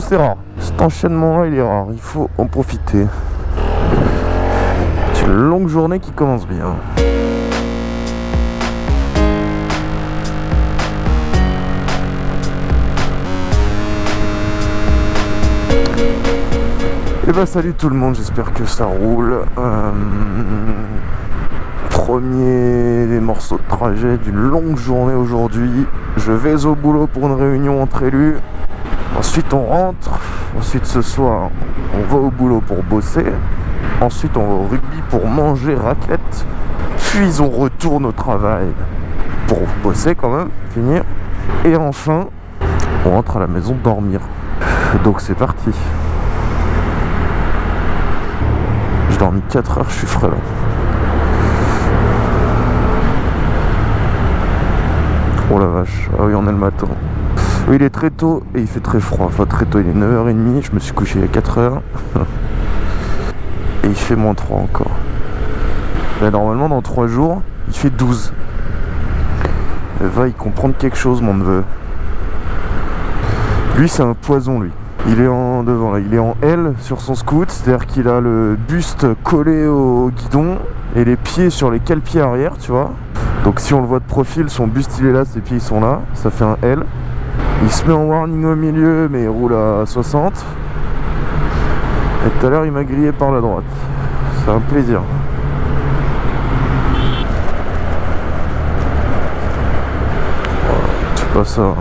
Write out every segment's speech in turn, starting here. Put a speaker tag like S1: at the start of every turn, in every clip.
S1: C'est rare. Cet enchaînement-là, il est rare. Il faut en profiter. C'est une longue journée qui commence bien. Et bah salut tout le monde, j'espère que ça roule. Euh, premier morceau de trajet d'une longue journée aujourd'hui. Je vais au boulot pour une réunion entre élus. Ensuite on rentre. Ensuite ce soir on va au boulot pour bosser. Ensuite on va au rugby pour manger raclette. Puis on retourne au travail pour bosser quand même, finir. Et enfin on rentre à la maison dormir. Donc c'est parti. J'ai dormi 4 heures, je suis frais là. Oh la vache, ah oui on est le matin. Il est très tôt et il fait très froid, enfin très tôt, il est 9h30, je me suis couché a 4h. et il fait moins 3 encore. Normalement dans 3 jours, il fait 12. va y comprendre quelque chose mon neveu. Lui c'est un poison lui. Il est en devant là, il est en L sur son scoot, c'est-à-dire qu'il a le buste collé au guidon et les pieds sur les cale-pieds arrière, tu vois. Donc si on le voit de profil, son buste il est là, ses pieds ils sont là, ça fait un L. Il se met en warning au milieu, mais il roule à 60. Et tout à l'heure il m'a grillé par la droite. C'est un plaisir. C'est pas ça.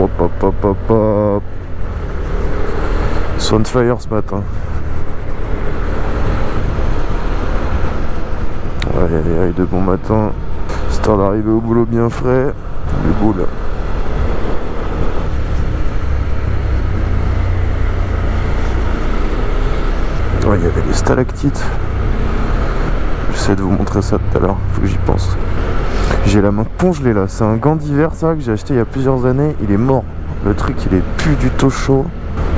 S1: Hop, hop, hop, hop, hop. fire ce matin. Aïe aïe aïe de bon matin. Histoire d'arriver au boulot bien frais. Le boule. Il y avait des stalactites. J'essaie de vous montrer ça tout à l'heure. Faut que j'y pense. J'ai la main congelée là, c'est un gant d'hiver ça que j'ai acheté il y a plusieurs années, il est mort. Le truc il est plus du tout chaud,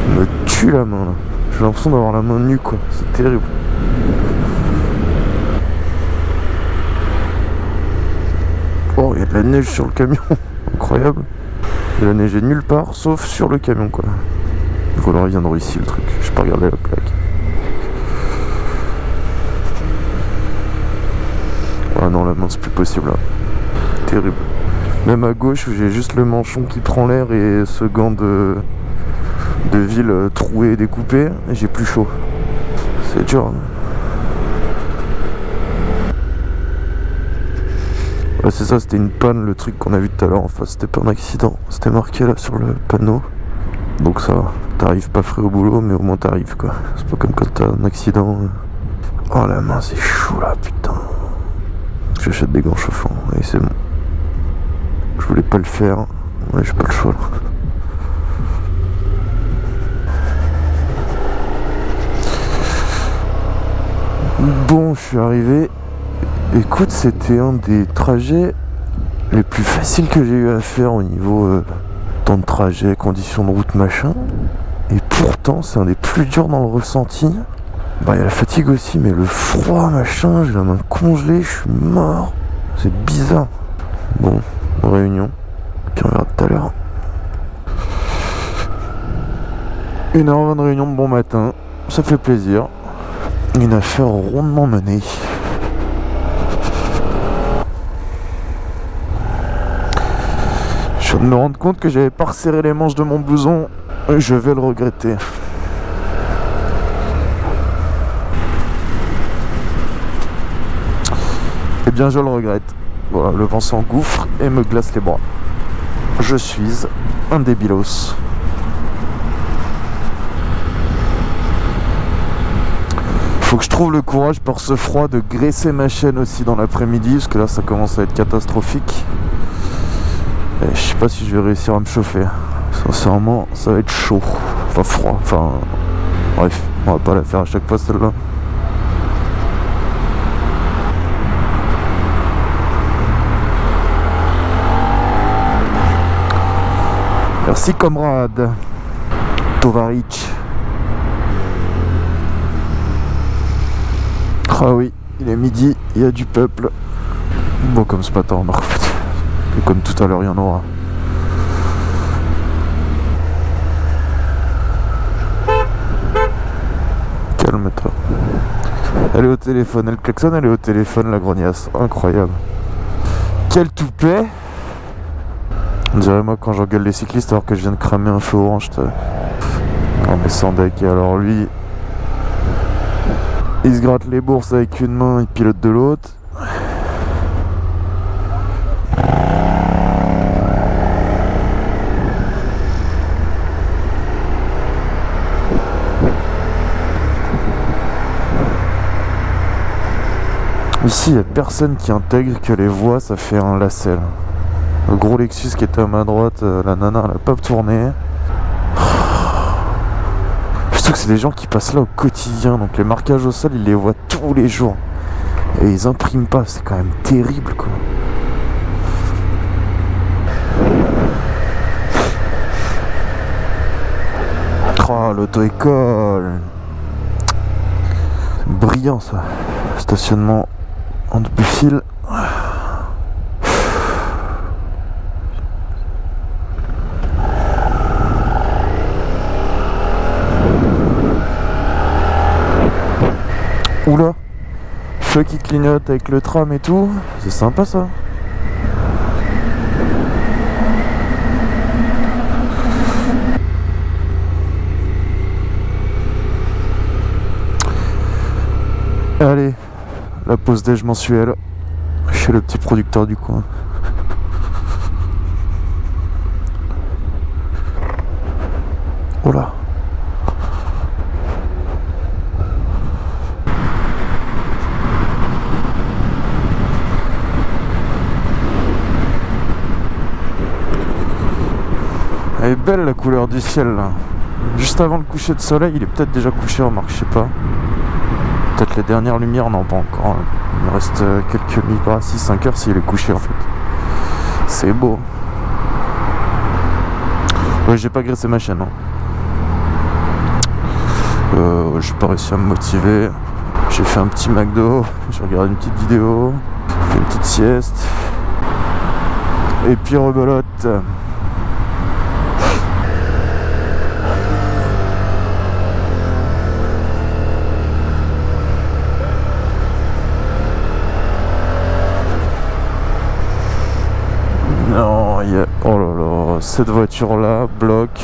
S1: il me tue la main là. J'ai l'impression d'avoir la main nue quoi, c'est terrible. Oh, il y a de la neige sur le camion, incroyable. Il a neigé nulle part sauf sur le camion quoi. Il faudra viendra ici le truc, je peux regarder la plaque. Ah non la main c'est plus possible là terrible. Même à gauche où j'ai juste le manchon qui prend l'air et ce gant de, de ville troué et découpé, j'ai plus chaud. C'est dur. Hein. Ouais, c'est ça, c'était une panne le truc qu'on a vu tout à l'heure. Enfin, c'était pas un accident, c'était marqué là sur le panneau. Donc ça t'arrives pas frais au boulot, mais au moins t'arrives quoi. C'est pas comme quand t'as un accident. Oh la main, c'est chaud là, putain. J'achète des gants chauffants, et c'est bon. Je voulais pas le faire. Ouais, j'ai pas le choix. Bon, je suis arrivé. Écoute, c'était un des trajets les plus faciles que j'ai eu à faire au niveau euh, temps de trajet, conditions de route, machin. Et pourtant, c'est un des plus durs dans le ressenti. Bah, il y a la fatigue aussi, mais le froid, machin, j'ai la main congelée, je suis mort. C'est bizarre. Bon, réunion. Puis on verra tout à l'heure. Une heure de réunion de bon matin. Ça fait plaisir. Une affaire rondement menée. Je de me rendre compte que j'avais pas resserré les manches de mon blouson. Je vais le regretter. Eh bien, je le regrette. Voilà, le vent s'engouffre et me glace les bras. Je suis un débilos. Faut que je trouve le courage pour ce froid de graisser ma chaîne aussi dans l'après-midi, parce que là ça commence à être catastrophique. Et je sais pas si je vais réussir à me chauffer. Sincèrement, ça va être chaud. Enfin froid, enfin... Bref, on va pas la faire à chaque fois celle-là. Merci comrade Tovaric. Ah oui, il est midi, il y a du peuple. Bon, comme ce matin, fait. Et comme tout à l'heure, il y en aura. Calme-toi. Elle est au téléphone, elle klaxonne, elle est au téléphone, la grognasse. Incroyable. Quel toupet On dirait moi quand j'engueule les cyclistes alors que je viens de cramer un feu orange. Non mais sans deck, et alors lui... Il se gratte les bourses avec une main, il pilote de l'autre. Ici, il n'y a personne qui intègre que les voies, ça fait un lacet. Le gros Lexus qui était à ma droite, euh, la nana, elle a pas tourné. Surtout que c'est des gens qui passent là au quotidien, donc les marquages au sol, ils les voient tous les jours. Et ils impriment pas, c'est quand même terrible quoi. Oh, l'auto-école Brillant ça Stationnement double fil. Oula. Feu qui clignote avec le tram et tout, c'est sympa ça. Allez, la pause déj mensuelle chez le petit producteur du coin. Oh là Elle est belle la couleur du ciel là. Juste avant le coucher de soleil, il est peut-être déjà couché, remarque, je sais pas. Peut-être les dernières lumières, non pas encore. Il reste euh, quelques minutes, 6-5 heures s'il est couché en fait. C'est beau. Ouais, j'ai pas graissé ma chaîne. Hein. Euh, j'ai pas réussi à me motiver. J'ai fait un petit McDo, j'ai regardé une petite vidéo, fait une petite sieste. Et puis rebelote. Là là, cette voiture-là bloque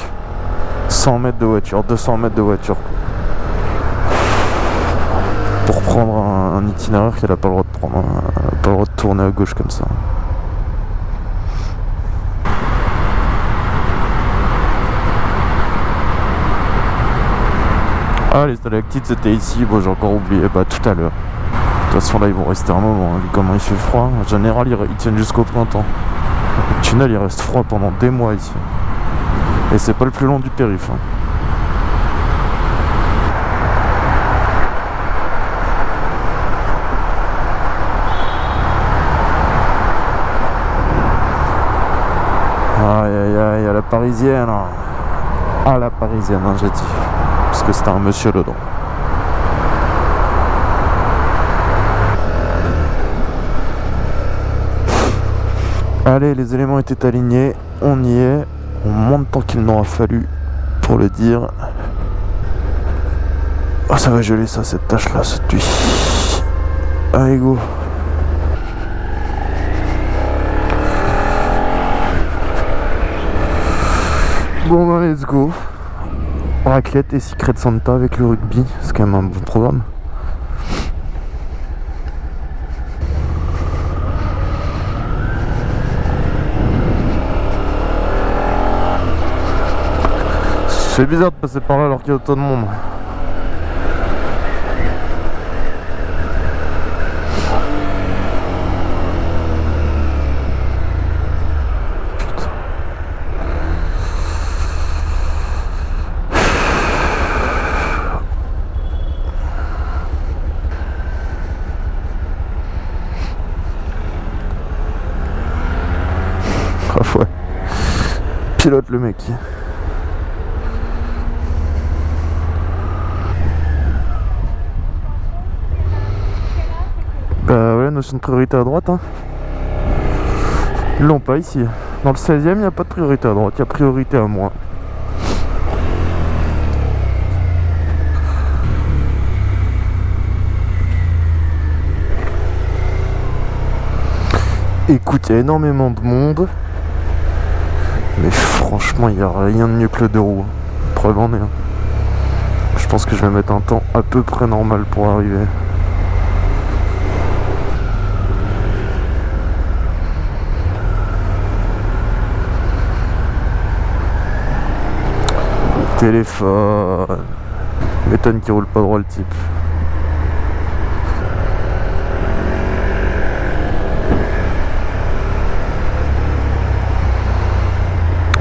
S1: 100 mètres de voiture, 200 mètres de voiture. Pour prendre un, itinéraire qu'elle n'a pas le droit de prendre, n'a pas le droit de tourner à gauche comme ça. Ah, les stalactites c'était ici, bon j'ai encore oublié, bah tout à l'heure. De toute façon là ils vont rester un moment, hein, vu comment il fait froid. En général ils tiennent jusqu'au printemps. Le tunnel il reste froid pendant des mois ici. Et c'est pas le plus long du périph'. hein. Aïe aïe aïe, à la parisienne. À la parisienne, hein, j'ai dit. Parce que c'était un monsieur dedans. Allez, les éléments étaient alignés, on y est. On monte tant qu'il n'aura fallu pour le dire. Oh, ça va geler ça, cette tâche là, cette nuit. Allez, go. Bon, bah, let's go. Raclette et Secret Santa avec le rugby, c'est quand même un bon programme. C'est bizarre de passer par là alors qu'il y a autant de monde. Ah. Pilote le mec. Notion de priorité à droite. Hein. Ils l'ont pas ici. Dans le 16 e il n'y a pas de priorité à droite, il y a priorité à moi. Écoute, il y a énormément de monde. Mais franchement, il n'y a rien de mieux que le deux roues. Preuve en est. Hein. Je pense que je vais mettre un temps à peu près normal pour arriver. Téléphone. M'étonne qu'il roule pas droit le type.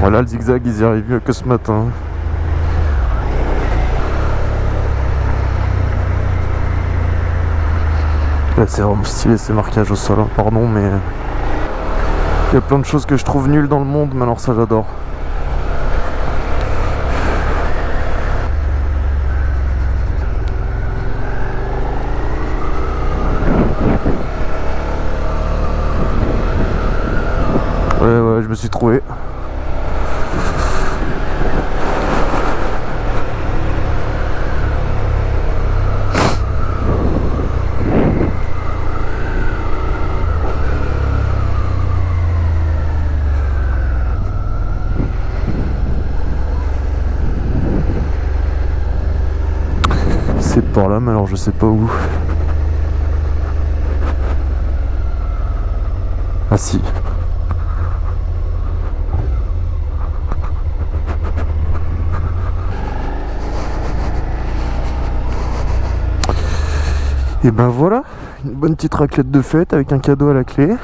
S1: Voilà le zigzag ils y arrivent mieux que ce matin. c'est vraiment stylé ces marquages au sol, hein. pardon mais il y a plein de choses que je trouve nulles dans le monde mais alors ça j'adore. Ouais ouais je me suis trouvé. par là, mais alors je sais pas où. Ah si. Et ben voilà, une bonne petite raclette de fête avec un cadeau à la clé.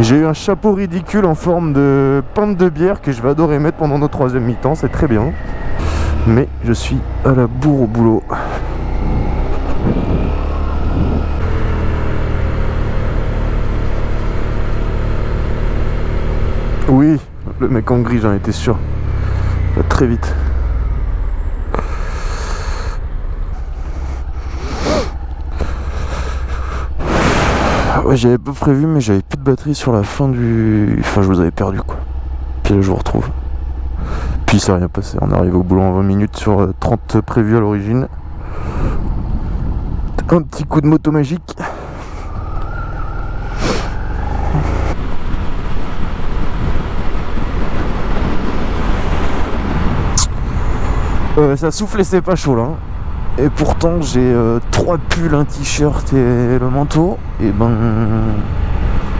S1: J'ai eu un chapeau ridicule en forme de pinte de bière que je vais adorer mettre pendant notre troisième mi-temps, c'est très bien. Mais je suis à la bourre au boulot. Oui, le mec en gris, j'en étais sûr. Très vite. Ouais, j'avais pas prévu, mais j'avais plus de batterie sur la fin du... Enfin, je vous avais perdu, quoi. Puis là, je vous retrouve. Puis ça n'a rien passé. On arrive au boulot en 20 minutes sur 30 euh, prévus à l'origine. Un petit coup de moto magique. Euh, ça souffle et c'est pas chaud là. Et pourtant j'ai euh, trois pulls, un t-shirt et le manteau. Et ben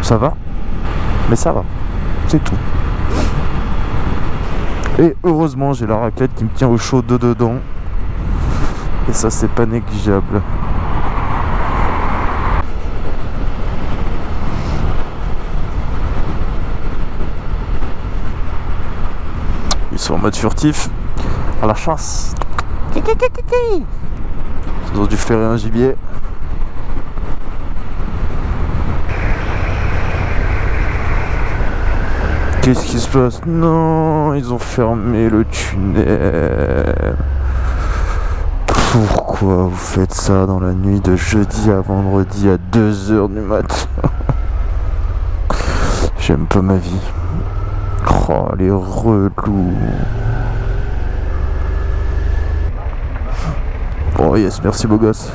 S1: ça va. Mais ça va. C'est tout. Et heureusement j'ai la raquette qui me tient au chaud de dedans. Et ça c'est pas négligeable. Ils sont en mode furtif à la chasse. Ils ont dû un gibier. Qu'est-ce qui se passe? Non, ils ont fermé le tunnel. Pourquoi vous faites ça dans la nuit de jeudi à vendredi à 2h du mat J'aime pas ma vie. Oh, les relous. Oh yes, merci beau gosse.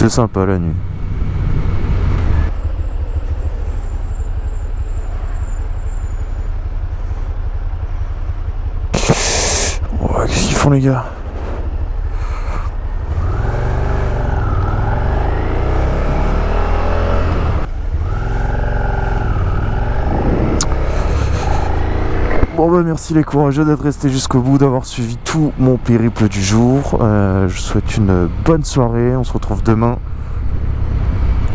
S1: C'est sympa la nuit. Qu'est-ce qu'ils font les gars? Bah merci les courageux d'être restés jusqu'au bout, d'avoir suivi tout mon périple du jour. Euh, je vous souhaite une bonne soirée, on se retrouve demain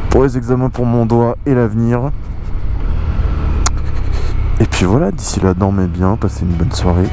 S1: pour les examens pour mon doigt et l'avenir. Et puis voilà, d'ici là, dormez bien, passez une bonne soirée.